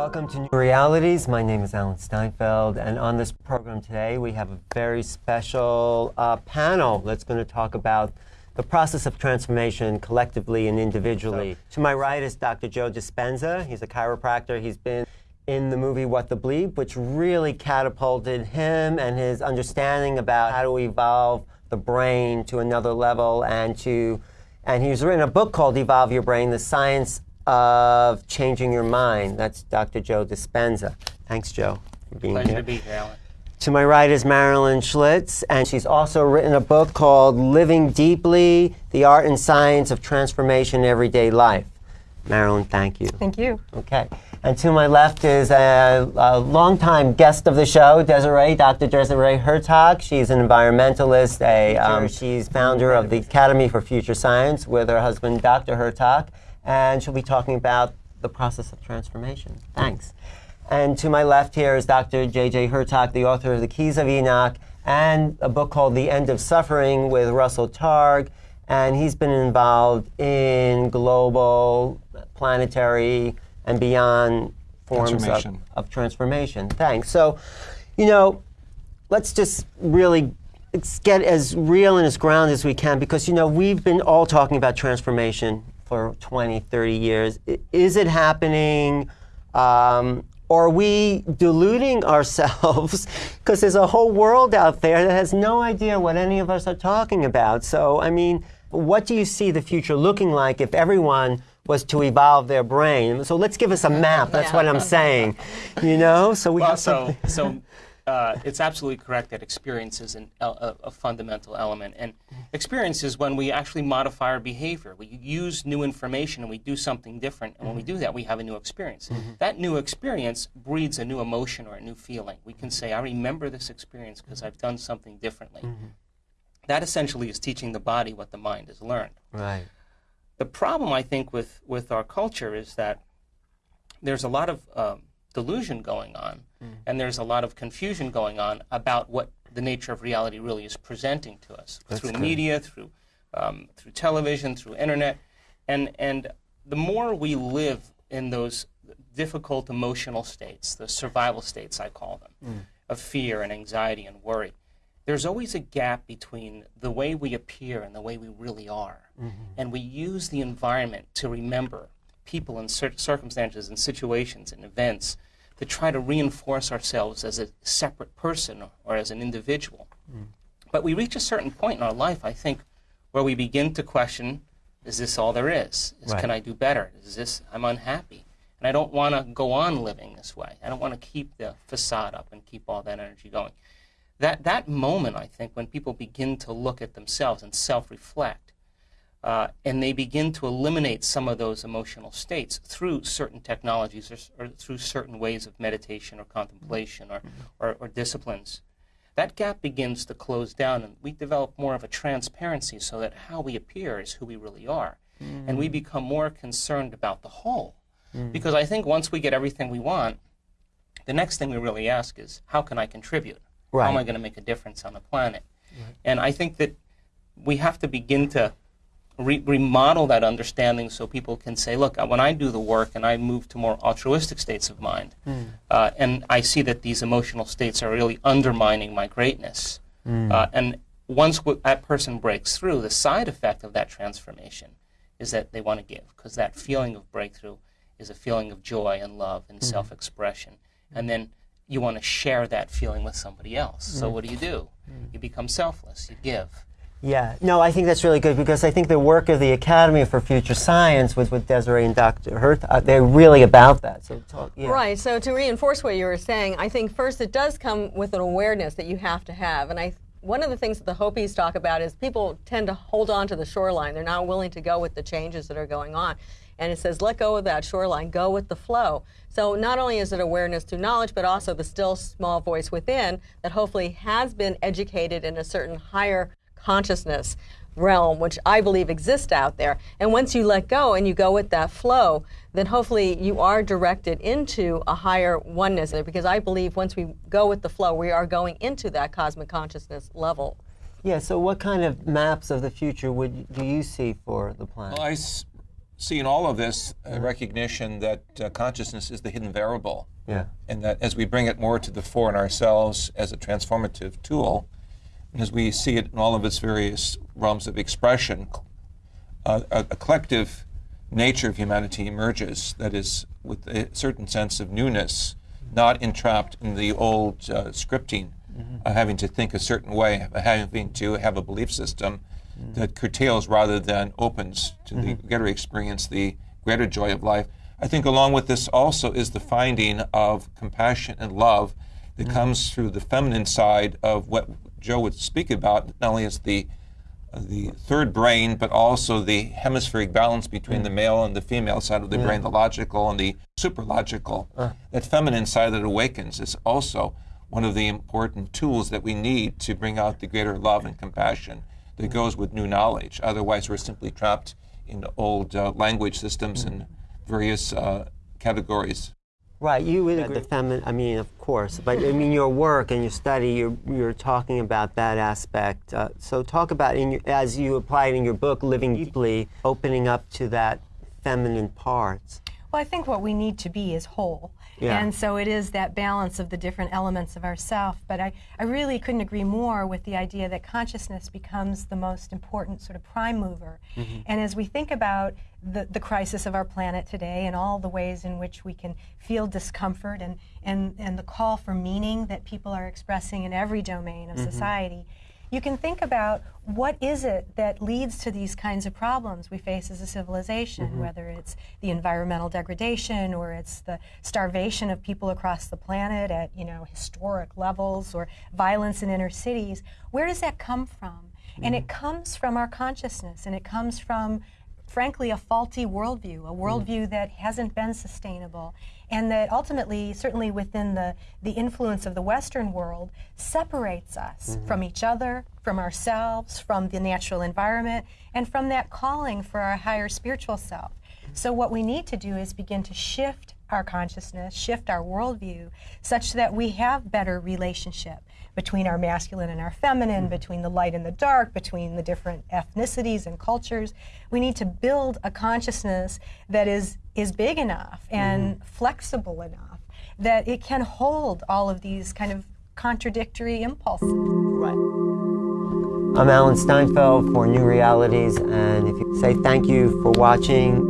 Welcome to New Realities. My name is Alan Steinfeld, and on this program today, we have a very special uh, panel that's going to talk about the process of transformation collectively and individually. So, to my right is Dr. Joe Dispenza. He's a chiropractor. He's been in the movie What the Bleep, which really catapulted him and his understanding about how to evolve the brain to another level and to and he's written a book called Evolve Your Brain, The Science of Changing Your Mind. That's Dr. Joe Dispenza. Thanks, Joe, for being Pleasure here. to be here, Alan. To my right is Marilyn Schlitz, and she's also written a book called Living Deeply The Art and Science of Transformation in Everyday Life. Marilyn, thank you. Thank you. Okay. And to my left is a, a longtime guest of the show, Desiree, Dr. Desiree Hurtak. She's an environmentalist. A, um, she's founder of the Academy for Future Science with her husband, Dr. Hurtak. And she'll be talking about the process of transformation. Thanks. And to my left here is Dr. J.J. Hurtak, the author of The Keys of Enoch and a book called The End of Suffering with Russell Targ. And he's been involved in global, planetary, and beyond forms of, Transformation. of transformation. Thanks. So, you know, let's just really let's get as real and as grounded as we can because, you know, we've been all talking about transformation for 20, 30 years. Is it happening? Um, or are we deluding ourselves? Because there's a whole world out there that has no idea what any of us are talking about. So, I mean, what do you see the future looking like if everyone was to evolve their brain? So let's give us a map. That's Yeah. what I'm saying. You know, so we Well, have so, so uh, it's absolutely correct that experience is an, a, a fundamental element. And experience is when we actually modify our behavior. We use new information and we do something different. And when we do that, we have a new experience. That new experience breeds a new emotion or a new feeling. We can say, I remember this experience because I've done something differently. That essentially is teaching the body what the mind has learned. Right. The problem, I think, with, with our culture is that there's a lot of um, delusion going on, mm. and there's a lot of confusion going on about what the nature of reality really is presenting to us through good. media, through um, through television, through internet, and and the more we live in those difficult emotional states, the survival states I call them, mm. of fear and anxiety and worry, there's always a gap between the way we appear and the way we really are. Mm-hmm. And we use the environment to remember people and cir- circumstances and situations and events to try to reinforce ourselves as a separate person or, as an individual. Mm. But we reach a certain point in our life, I think, where we begin to question is this all there is? is Right. Can I do better? Is this, I'm unhappy. And I don't want to go on living this way. I don't want to keep the facade up and keep all that energy going. That, that moment, I think, when people begin to look at themselves and self reflect, uh, and they begin to eliminate some of those emotional states through certain technologies or, or through certain ways of meditation or contemplation or, mm-hmm. or, or disciplines. That gap begins to close down, and we develop more of a transparency so that how we appear is who we really are. And we mm. become more concerned about the whole. Mm. Because I think once we get everything we want, the next thing we really ask is, how can I contribute? How am I going to make a difference on the planet? And I think that we have to begin to re- remodel that understanding so people can say, look, uh, when I do the work and I move to more altruistic states of mind, uh, and I see that these emotional states are really undermining my greatness, uh, and once w- that person breaks through, the side effect of that transformation is that they want to give, because that feeling of breakthrough is a feeling of joy and love and self expression. And then you want to share that feeling with somebody else. So what do you do? You become selfless, you give. Yeah, no, I think that's really good because I think the work of the Academy for Future Science with, with Desiree and Dr. Hurt, uh, they're really about that. So talk, yeah. Right. So to reinforce what you were saying, I think first it does come with an awareness that you have to have, and I. One of the things that the Hopis talk about is people tend to hold on to the shoreline. They're not willing to go with the changes that are going on. And it says, let go of that shoreline, go with the flow. So not only is it awareness through knowledge, but also the still small voice within that hopefully has been educated in a certain higher consciousness realm, which I believe exists out there. And once you let go and you go with that flow, then hopefully you are directed into a higher oneness. Because I believe once we go with the flow, we are going into that cosmic consciousness level. Yeah, so what kind of maps of the future would do you see for the planet? Well, I s- see in all of this a recognition that uh, consciousness is the hidden variable. Yeah. And that as we bring it more to the fore in ourselves as a transformative tool, and as we see it in all of its various realms of expression, uh, a, a collective nature of humanity emerges that is with a certain sense of newness, not entrapped in the old uh, scripting of having to think a certain way, having to have a belief system that curtails rather than opens to the greater experience, the greater joy of life. I think along with this also is the finding of compassion and love that comes through the feminine side of what Joe would speak about, not only as the the third brain, but also the hemispheric balance between the male and the female side of the brain, the logical and the superlogical. That feminine side that awakens is also one of the important tools that we need to bring out the greater love and compassion that goes with new knowledge. Otherwise, we're simply trapped in old uh, language systems and various uh, categories. Right, you would agree. The feminine, I mean, of course, but I mean, your work and your study, you're, you're talking about that aspect. Uh, so, talk about, in your, as you apply it in your book, Living Deeply, opening up to that feminine parts. Well, I think what we need to be is whole. Yeah. And so it is that balance of the different elements of ourself. But I, I really couldn't agree more with the idea that consciousness becomes the most important sort of prime mover. Mm-hmm. And as we think about the, the crisis of our planet today and all the ways in which we can feel discomfort and, and, and the call for meaning that people are expressing in every domain of mm-hmm. society, you can think about what is it that leads to these kinds of problems we face as a civilization, mm-hmm. whether it's the environmental degradation or it's the starvation of people across the planet at you know historic levels or violence in inner cities. Where does that come from? And it mm-hmm. comes from our consciousness, and it comes from frankly, a faulty worldview, a mm-hmm. worldview that hasn't been sustainable, and that ultimately, certainly within the, the influence of the Western world, separates us mm-hmm. from each other, from ourselves, from the natural environment, and from that calling for our higher spiritual self. Mm-hmm. So, what we need to do is begin to shift our consciousness, shift our worldview, such that we have better relationship between our masculine and our feminine, mm-hmm. between the light and the dark, between the different ethnicities and cultures. We need to build a consciousness that is, is big enough and mm-hmm. flexible enough that it can hold all of these kind of contradictory impulses. Right. I'm Alan Steinfeld for New Realities, and if you say thank you for watching